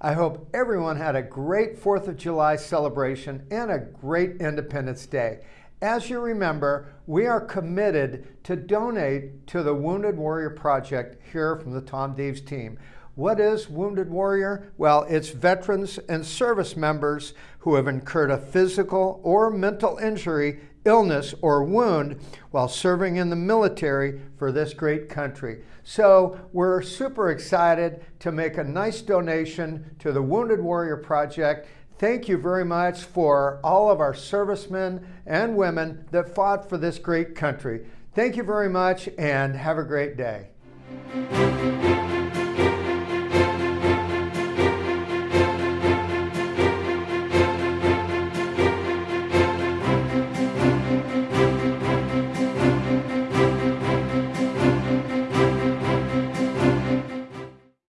I hope everyone had a great 4th of July celebration and a great Independence Day. As you remember, we are committed to donate to the Wounded Warrior Project here from the Tom Deaves team. What is Wounded Warrior? Well, it's veterans and service members who have incurred a physical or mental injury, illness, or wound while serving in the military for this great country. So we're super excited to make a nice donation to the Wounded Warrior Project. Thank you very much for all of our servicemen and women that fought for this great country. Thank you very much and have a great day.